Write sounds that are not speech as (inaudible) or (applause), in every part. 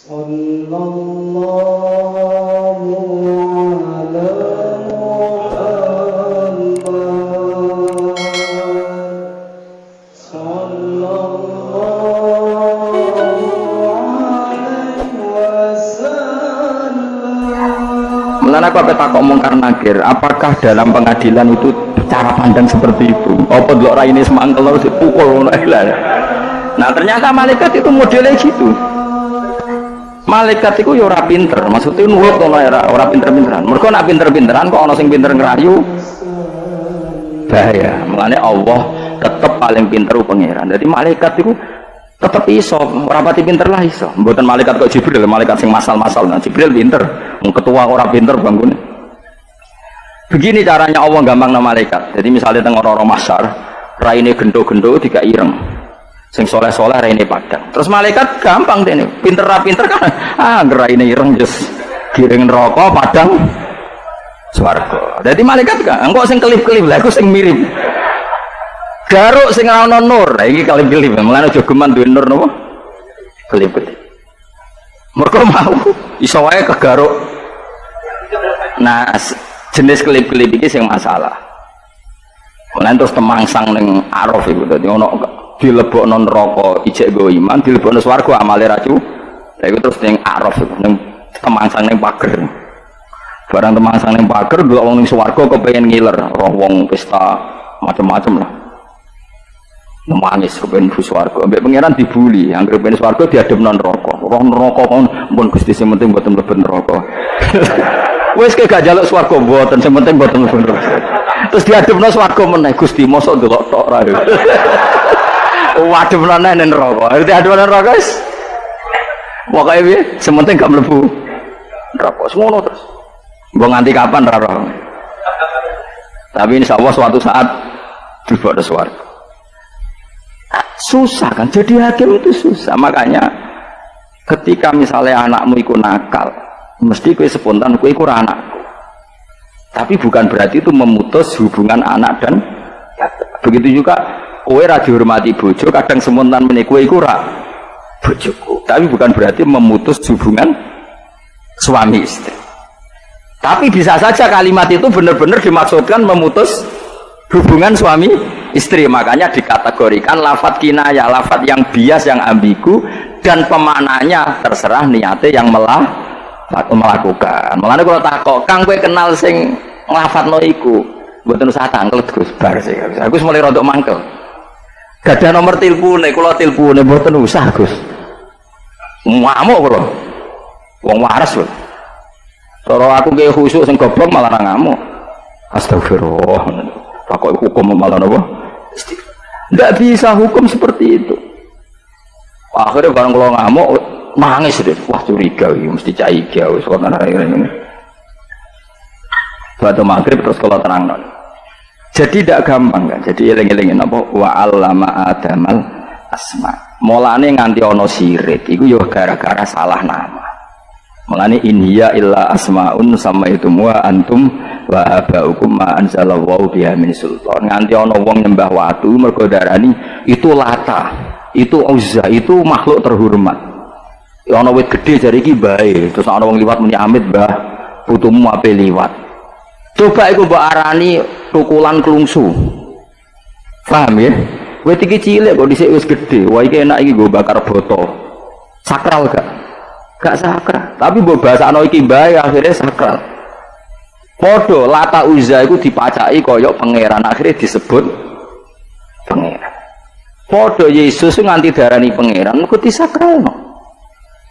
صلى الله على محمد صلى الله عليه وسلم Mulanya aku apa takut mungkar nakir, apakah dalam pengadilan itu cara pandang seperti itu? Apa dulu rai ini semangkel harus dipukul ngono lah. Nah ternyata malaikat itu modelnya gitu. Malaikat itu ya ora pinter, maksudnya nurut ora ora pinter-pinteran. Mereka nak pinter-pinteran kok ono sing pinter ngerayu bahaya. Mulanya Allah tetap paling pinter pangeran. Jadi malaikat itu tetap iso, rapati pinter lah iso. Buatan malaikat kok Jibril, malaikat sing masal-masal. Nah, Jibril pinter, ketua orang pinter bangun. Begini caranya Allah gampang nama malaikat. Jadi misalnya tengok orang masar, raine gendo-gendo tiga ireng. Sing soleh-soleh raine padang. Terus malaikat gampang deh pinter ra pinter kan. (laughs) Ah, raine ireng just giring rokok padang swarga. Jadi malaikat kan, engkau sing kelip-kelip lah, aku sing mirip. Garuk sing ora ono nur. Lah iki kelip-kelip. Mulane aja geman nur napa? Kelip-kelip. Mergo mau iso wae kegaruk. Nah, jenis kelip-kelip iki sing masalah. Mulane terus temangsang ning Araf iku dadi ono dilebokno neraka ijek go iman, dilebokno swarga amale racu. Lah iku terus ning Araf iku ning temangsang ning pager. Barang temangsang ning pager delok wong ning swarga kepengin ngiler, roh wong pesta macam-macam lah. Nangis kepen bu swarga, ambek pangeran dibuli, anggere ben swarga diadem non neraka. Roh neraka kon pun Gusti sing penting mboten mlebu neraka. (laughs) Wis ke gak jaluk swarga mboten, sing penting mboten mlebu neraka. Terus diademno swarga meneh Gusti mosok delok tok ra. (laughs) Waduh meneh ning neraka. Diadem nang neraka wis. Pokoke piye? Sing penting gak mlebu neraka. Semono terus. Mbok nganti kapan ra roh. Tapi insya Allah suatu saat dibawa swarga susah kan jadi hakim itu susah makanya ketika misalnya anakmu ikut nakal mesti kue spontan kue ikut anakku tapi bukan berarti itu memutus hubungan anak dan begitu juga kue ra dihormati bojo kadang spontan menik kue ikut ra bojoku. Tapi bukan berarti memutus hubungan suami istri. Tapi bisa saja kalimat itu benar-benar dimaksudkan memutus hubungan suami istri. Makanya dikategorikan lafat kinaya lafat yang bias yang ambigu dan pemaknanya terserah niatnya yang melah melakukan. Makanya kalau takok kang gue kenal sing lafat no iku? Buatan usah tangkel gus. Bar sih aku mulai rontok mangkel gak ada nomor telepon kalau telepon buatan usah gus. Ngamuk kalau wong waras loh kalau aku kayak khusyuk sing goblok malah ngamuk. Astagfirullah. Takut hukum malah apa tidak bisa hukum seperti itu. Akhirnya barang kalau ngamuk nangis deh. Wah curiga ini mesti caiga ana ini batu maghrib terus kalau terang non jadi tidak gampang kan jadi eling-elingin apa? Wa allama adamal asma. Mulane nganti ono sirik itu yo gara-gara salah nama. Mulane inhiya illa asmaun sama itu wa antum wa abaukum ma anzalallahu biha min sultan. Nganti ana wong nyembah watu mergo darani itu lata itu uzza itu makhluk terhormat. Ya ana wit gede jari iki bae terus ana wong liwat muni amit mbah putumu ape liwat. Coba iku mbok arani tukulan klungsu paham ya wit iki cilik kok dhisik wis gede wah iki enak iki go bakar botol sakral gak gak sakral tapi mbok bahasano iki bae akhirnya sakral Podo lata uza itu dipacai koyok pangeran akhirnya disebut pangeran. Podo Yesus itu nganti darani pangeran, itu disakralno.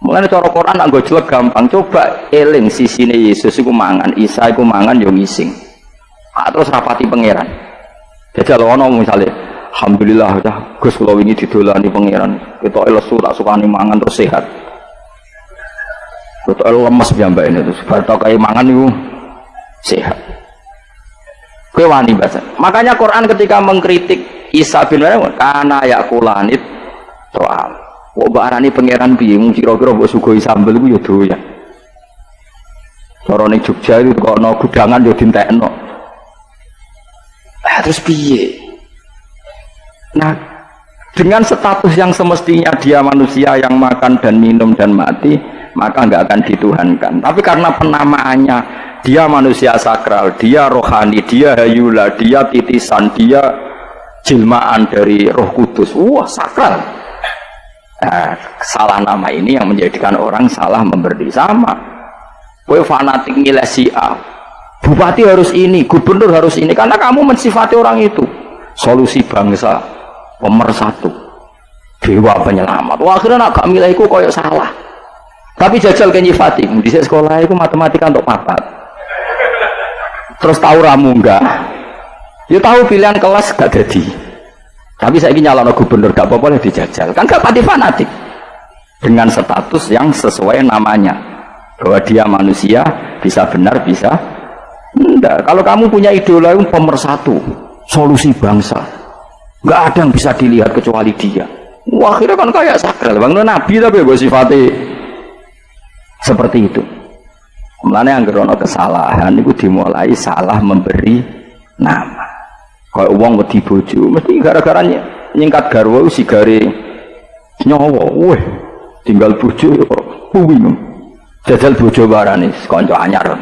Mulane cara Quran nggo jelek gampang. Coba eling sisine Yesus iku mangan, Isa iku mangan yo ngising. Terus rapati pangeran. Jajal ono misale Alhamdulillah dah Gus kula wingi didolani pangeran. Kita lesu tak sukani mangan terus sehat. Kita lemes piyambak ini terus bar kayak mangan iku sehat. Kue wani bahasa. Makanya Quran ketika mengkritik Isa bin Maryam karena ya kulanit soal. Wah barani pangeran piye mung kira-kira mbok sugoi sambel iku ya doyan. Ning Jogja itu kok ana gudangan yo dintekno. Ah terus piye? Nah, dengan status yang semestinya dia manusia yang makan dan minum dan mati maka nggak akan dituhankan. Tapi karena penamaannya dia manusia sakral dia rohani dia hayula dia titisan dia jilmaan dari roh kudus. Wah sakral. Nah, salah nama ini yang menjadikan orang salah memberi sama. Kue fanatik nilai si A bupati harus ini gubernur harus ini karena kamu mensifati orang itu. Solusi bangsa pemersatu. Dewa penyelamat. Wah akhirnya nak gak milihku koyok salah. Tapi jajal ke nyifati di sekolah itu matematika untuk papat. Terus tahu ramu enggak? Ya tahu pilihan kelas gak jadi. Tapi saya ingin nyalon gubernur gak apa-apa dijajal. Kan gak pati fanatik. Dengan status yang sesuai namanya. Bahwa dia manusia bisa benar bisa enggak. Kalau kamu punya idola yang pemersatu solusi bangsa. Nggak ada yang bisa dilihat kecuali dia. Wah akhirnya kan kayak sakral. Bang nabi tapi gue sifatnya seperti itu. Mulanya yang gerono kesalahan itu dimulai salah memberi nama. Kalau uang wedi bojo, mesti gara-gara nyingkat garwa si gare nyawa, weh tinggal bojo ya bingung. Jajal bojo barani kanca anyar.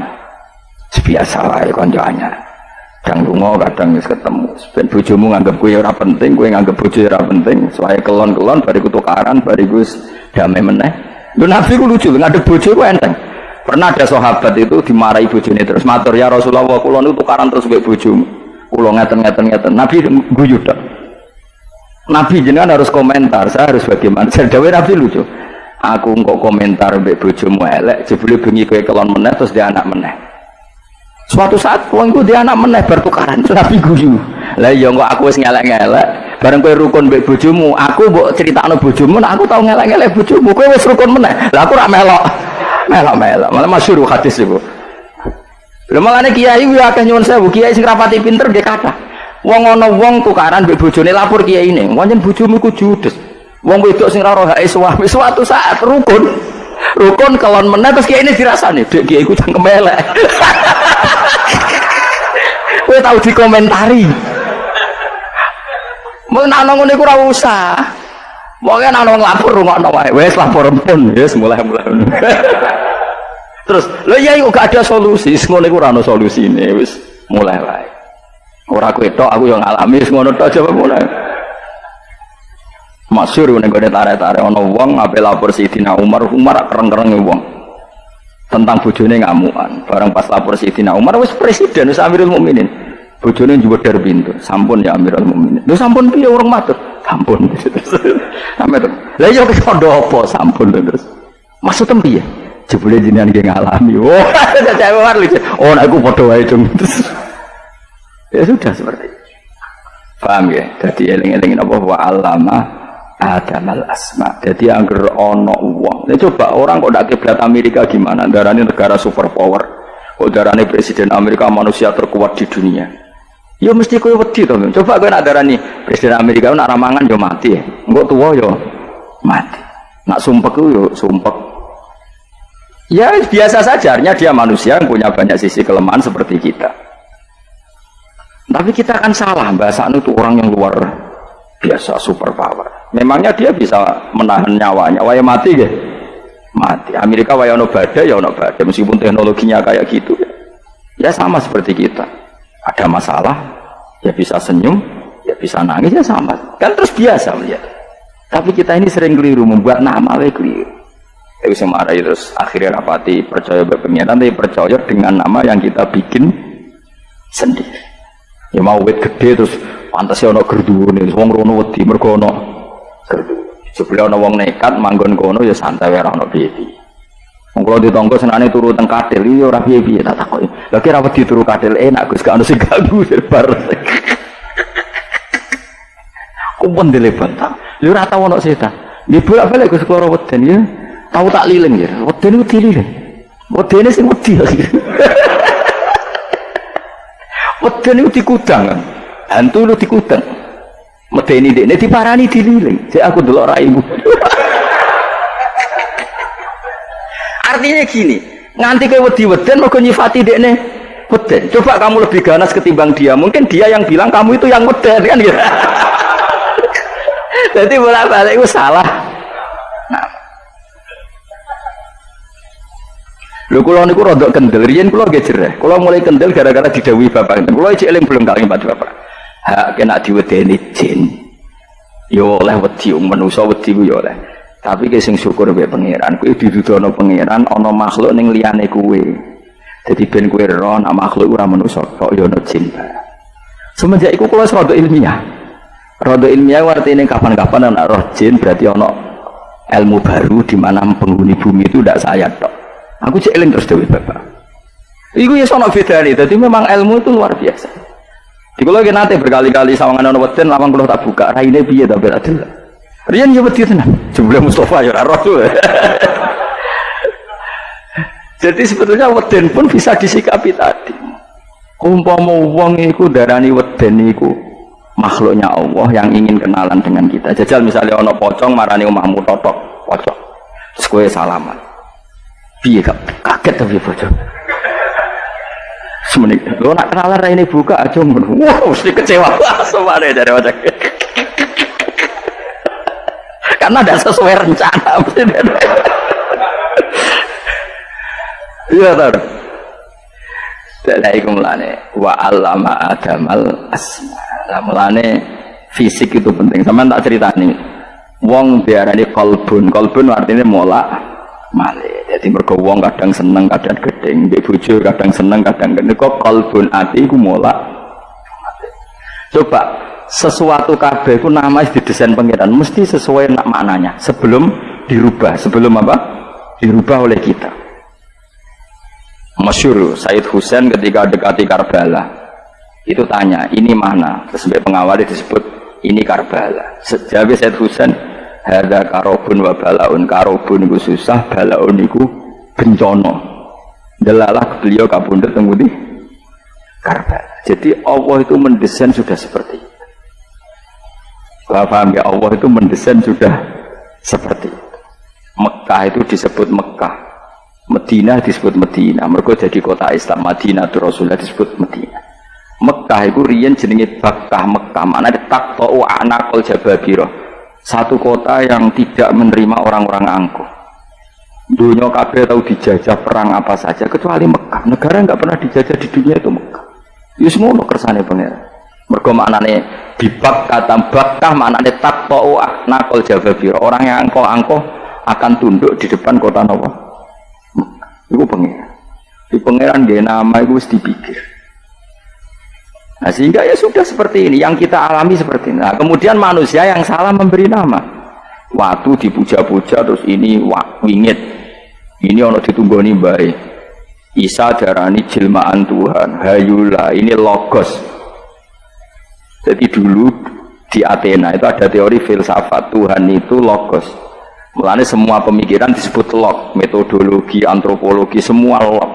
Biasa wae kanca anyar. Kadang lunga, kadang wis ketemu. Ben bojomu nganggep kowe ora penting, kowe nganggep bojo ora penting. Soale kelon-kelon bariku tukaran, bariku damai meneh. Lu Nabi ku lucu, ngadep bojo ku enteng. Pernah ada sahabat itu dimarahi bojone terus matur ya Rasulullah kula niku tukaran terus mbek bojomu. Kula ngeten-ngeten ngeten. Nabi guyu tok. Nabi jenengan harus komentar, saya harus bagaimana. Saya dawuh Nabi lucu. Aku kok komentar mbek bojomu elek, jebule bengi kowe kelon meneh terus dia anak meneh. Suatu saat wong iku dia anak meneh bertukaran, Nabi guyu. Lah iya kok aku wis ngelek-ngelek, bareng kowe rukun mbek bojomu, aku mbok critakno bojomu, nah aku tau ngelek-ngelek bojomu, kowe wis rukun meneh. Lah aku ora melok. Melok-melok malah masyhur hadis itu lho malane kiai kuwi akeh nyuwun sewu. Kiai sing rapati pinter nggih kathah wong ana wong tukaran mbek bojone lapor kiai ini pancen bojomu ku judes. Wong wedok sing hake suami. Suatu saat rukun. Rukun kelon meneh terus kiai ini dirasani dek kiai ku cangkem elek (laughs) kowe tau dikomentari mau nak ngono iku ora usah Pokoknya ana wong lapor rungokno wae. Wes lapor pun, wis mulai-mulai. (laughs) Terus, lho iya kok gak ada solusi, ngono iku ora ono solusine, wis mulai wae. Ora kowe tok aku yang wis ngono tok coba mulai. Masyur ning gone tarik-tarik ana wong ngape lapor Sidina Umar, Umar kereng-kereng wong. Tentang bojone ngamukan. Barang pas lapor Sidina Umar wis presiden wis Amirul Mukminin. Bojone njupuk dari pintu. Sampun ya Amirul Mukminin. Lho sampun piye urung matur? Sampun. (laughs) Terus. Lah yo kok apa sampun terus. Maksud piye? Jebule jenengan nggih ngalami. (laughs) Oh, cewek war lucu. Oh, nek aku padha wae dong. (laughs) Ya sudah seperti itu. Paham ya? Jadi eling-eling apa wa alama adamal asma. Jadi angger ono uang. Nah, coba orang kok ndak kiblat Amerika gimana? Darahnya negara superpower. Kok darahnya presiden Amerika manusia terkuat di dunia. Ya mesti kowe wedi to. Coba kowe nak darani presiden Amerika nak ramangan yo mati ya. Engko tuwa yo mati. Nak sumpek yo sumpek. Ya biasa saja, artinya dia manusia yang punya banyak sisi kelemahan seperti kita. Tapi kita akan salah, bahasa itu orang yang luar biasa, super power. Memangnya dia bisa menahan nyawanya, waya mati ya? Mati. Amerika waya ono badai, ya ono badai. Meskipun teknologinya kayak gitu. Ya sama seperti kita. Ada masalah, ya bisa senyum, ya bisa nangis, ya sama. Kan terus biasa melihat. Tapi kita ini sering keliru, membuat nama we keliru. Tapi semarai terus akhirnya rapati percaya berpengiran tapi percaya dengan nama yang kita bikin sendiri. Ya mau wet gede terus pantas ya ono gerdu nih, wong rono wedi mergo ono Sebelah ono wong nekat manggon kono ya santai ora ono piye-piye. Wong turu teng kadil ya ora piye-piye tak takoki. Lah kira wedi turu kadil enak Gus gak sing ganggu (laughs) bar. Kumpul dilebat. Ya ora tau setan. Nggih bolak-balik Gus kula weden ya tahu tak liling ya wedi niku dililing wedene sing wedi (laughs) wedi niku dikudang hantu lu dikudang medeni dekne diparani dililing saya aku delok raimu artinya gini nganti ke wedi weden mau nyifati dekne weden coba kamu lebih ganas ketimbang dia mungkin dia yang bilang kamu itu yang weden kan gitu (laughs) Jadi bolak balik itu salah. Nah. Lho kula niku rada kendel, riyen kula nggih jereh. Kula mulai kendel gara-gara didhawuhi bapak. Kula iki eling belum kali Pak Bapak. Hak kena diwedeni jin. Yo oleh wedi manusa wedi ku yo oleh. Tapi ki sing syukur mbek pangeran, kuwi didudono pangeran ana makhluk ning liyane kuwe. Jadi ben kuwe ro nak makhluk ora manusa, kok yo ana jin. Semenjak iku kula rada ilmiah. Rada ilmiah artinya kapan-kapan anak roh jin berarti ono ilmu baru di mana penghuni bumi itu tidak saya tok. Aku cek terus dewi bapak. Iku ya sono beda nih, jadi memang ilmu itu luar biasa. Di kalau nanti berkali-kali sawangan ono lawang kalau tak buka, raine piye tak beradil. Rian ya wedi tenan. Jumlah Mustafa ya ora. (laughs) Jadi sebetulnya weden pun bisa disikapi tadi. Umpama wong iku darani weden iku makhluknya Allah yang ingin kenalan dengan kita. Jajal misalnya ono pocong marani omahmu totok pocong. Kowe salaman piye kaget tapi bocor semenit. Lo nak kenalan ini buka aja wah mesti kecewa. (laughs) Semuanya dari wajah (laughs) karena tidak sesuai rencana (laughs) iya tar dari mulane wa alama adamal asma. Lah fisik itu penting. Sama tak cerita nih wong diarani kolbun. Kolbun artinya mola male jadi mergo wong kadang seneng kadang gedeng mbek bojo kadang seneng kadang gedeng kok kalbun ati iku mola coba sesuatu kabeh ku nama didesain pangeran mesti sesuai nak maknanya. Sebelum dirubah. Sebelum apa? Dirubah oleh kita. Masyur Said Husain ketika dekati Karbala itu tanya ini mana? Terus pengawal disebut ini Karbala. Sejauh Said Husain Hada karobun wa balaun karobun iku susah balaun iku bencana. Delalah beliau kabundut temudi karba. Jadi Allah itu mendesain sudah seperti itu. Paham ya Allah itu mendesain sudah seperti itu. Mekah itu disebut Mekah. Medina disebut Medina. Mereka jadi kota Islam. Madinah itu Rasulullah disebut Medina. Mekah itu rian jenenge Bakah Mekah. Mana ada takto anakul jababiro satu kota yang tidak menerima orang-orang angkuh. Dunia kabeh tahu dijajah perang apa saja kecuali Mekah. Negara nggak pernah dijajah di dunia itu Mekah. Itu semua lo kersane pangeran. Mergo maknane bibak kata bakah maknane takto nakol jababir orang yang angkoh-angkoh akan tunduk di depan kota Nawa itu pangeran. Di pangeran dia nama itu harus dipikir Nah, sehingga ya sudah seperti ini yang kita alami seperti ini. Nah, kemudian manusia yang salah memberi nama. Waktu dipuja-puja terus ini wingit. Ini ono ditunggoni baik. Isa darani jelmaan Tuhan. Hayula ini logos. Jadi dulu di Athena itu ada teori filsafat Tuhan itu logos. Mulanya semua pemikiran disebut log, metodologi, antropologi, semua log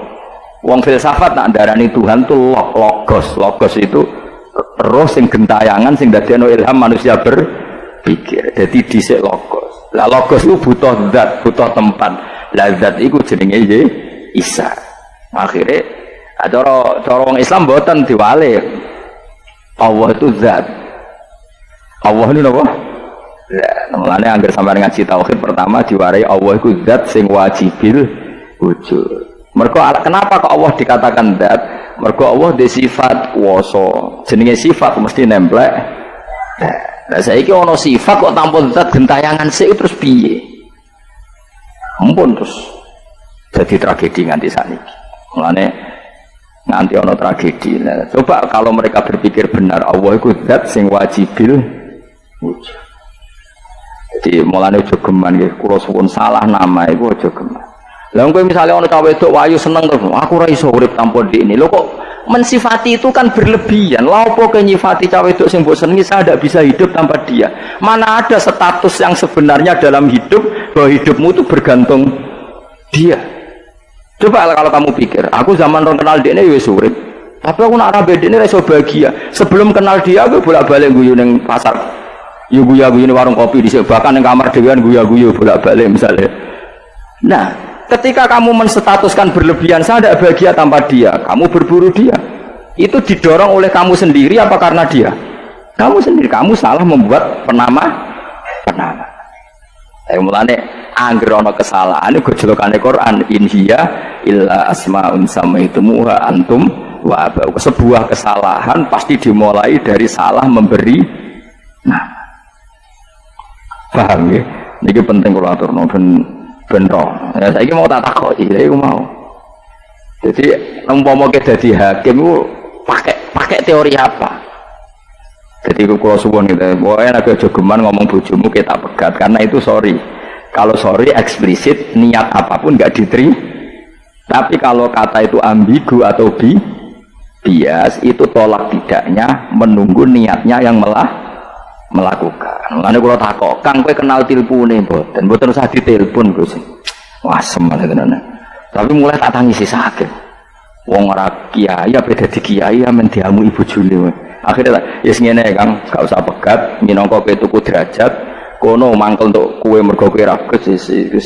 Wong filsafat nak darani Tuhan tuh log, logos. Logos itu roh sing gentayangan sing dadekno ilham manusia berpikir. Jadi dhisik logos. Lah logos itu butuh zat, butuh tempat. Lah zat itu jenenge Isa. Akhirnya cara cara wong Islam mboten diwale. Allah itu zat. Allah ini apa? Mulane anggar sampai ngaji tauhid pertama diwarai Allah itu zat sing wajibil wujud. Mereka kenapa kok Allah dikatakan dat? Mereka Allah di sifat woso. Jenenge sifat mesti nemplek. Nah, saya ini ono sifat kok tanpa dat gentayangan sih terus piye? Ampun terus jadi tragedi nganti saat. Mulane nanti ono tragedi. Nah, coba kalau mereka berpikir benar Allah itu dat sing wajibil wujud. Jadi mulane jogeman gitu. Kulo suwun salah nama itu jogeman. Lah misalnya orang cawe wedok wayu seneng terus, aku ora iso tanpa di ini. Lo kok mensifati itu kan berlebihan. Lah opo ke nyifati cawe wedok sing mbok senengi saya tidak bisa hidup tanpa dia. Mana ada status yang sebenarnya dalam hidup bahwa hidupmu itu bergantung dia. Coba kalau kamu pikir, aku zaman orang kenal dia ini ya urip. Tapi aku nak rabe ini reso bahagia. Sebelum kenal dia, aku bolak-balik guyu neng pasar. Yo guyu-guyu warung kopi di bahkan neng kamar dewan guyu-guyu bolak-balik misalnya. Nah, ketika kamu menstatuskan berlebihan saya tidak bahagia tanpa dia kamu berburu dia itu didorong oleh kamu sendiri apa karena dia kamu sendiri kamu salah membuat penama penama. Eh mulane angger ana kesalahan iku jelokane Quran in hiya illa asmaun samaitumuha antum wa aba. Sebuah kesalahan pasti dimulai dari salah memberi nama. Paham ya? Ini penting kalau ben ben roh. Ya saiki mau tak takoki, ya iku mau. Jadi umpama ke dadi hakim ku pakai pakai teori apa? Jadi aku kalau suwon gitu, pokoknya nabi aja geman ngomong bojomu kita pegat karena itu sorry. Kalau sorry eksplisit niat apa pun nggak diterima. Tapi kalau kata itu ambigu atau bi bias itu tolak tidaknya menunggu niatnya yang melah melakukan. Makanya kalau takok, kang kue kenal telepon nih, dan buat terus di telepon gue sih. Wah semal tenan. Tapi mulai tak tangisi sakit. Wong ora kiai apa dadi kiai amen diamu ibu juli. we. Akhirnya ya yes, ngene Kang, gak usah pegat, minangka kowe tuku derajat, kono mangkel untuk kue mergo kowe ra Gus wis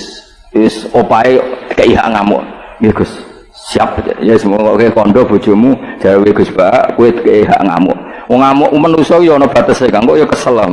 wis opae kei hak ngamuk. Ya Gus, siap ya semoga kowe kondo bojomu jawe Gus Pak, kowe kei hak ngamuk. Wong ngamuk manusa ya ana batese Kang, kok ya kesel lah.